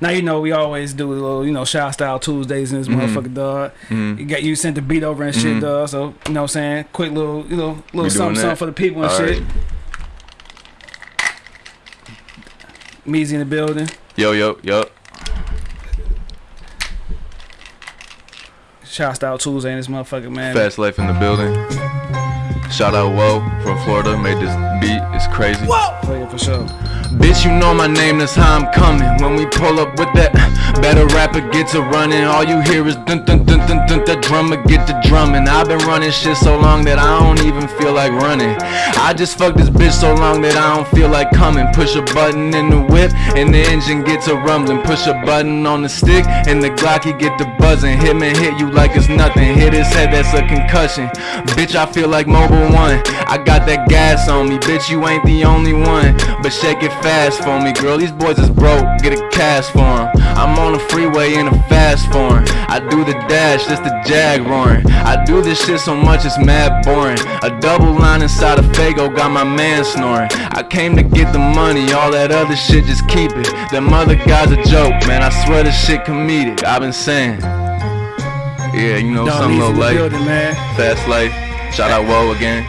Now you know we always do a little, you know, shout style Tuesdays in this Mhm. motherfucker, dog. Mhm. You got you sent the beat over and shit, Mhm. dog. So you know what I'm saying? Quick little, you know, little something, that? something for the people and All shit. right. Meezy in the building. Yo, yo, yo. Shout style Tuesday in this motherfucker, man. Fast Life in the building. Shout out Whoa from Florida. Made this beat. It's crazy. Yeah, for sure. Bitch, you know my name, that's how I'm coming. When we pull up with that, better rapper gets a running. All you hear is dun dun dun dun dun. The drummer get the drumming. I've been running shit so long that I don't even feel like running. I just fucked this bitch so long that I don't feel like coming. Push a button in the whip and the engine gets a rumbling. Push a button on the stick and the Glocky get the buzzing. Hit me, hit you like it's nothing. Hit his head, that's a concussion. Bitch, I feel like Mobil One. I got that gas on me. Bitch, you ain't the only one. But shake it fast for me, girl. These boys is broke. Get a cash for 'em. I'm on the freeway in a fast form. I do the dash, that's the jag roaring. I do this shit so much it's mad boring. A double line inside a Fago got my man snoring. I came to get the money, all that other shit just keep it. Them other guys a joke, man. I swear this shit comedic. I've been saying. Yeah, you know, Dog, some Meezy little life, building, man. fast life. Shout out Woe again.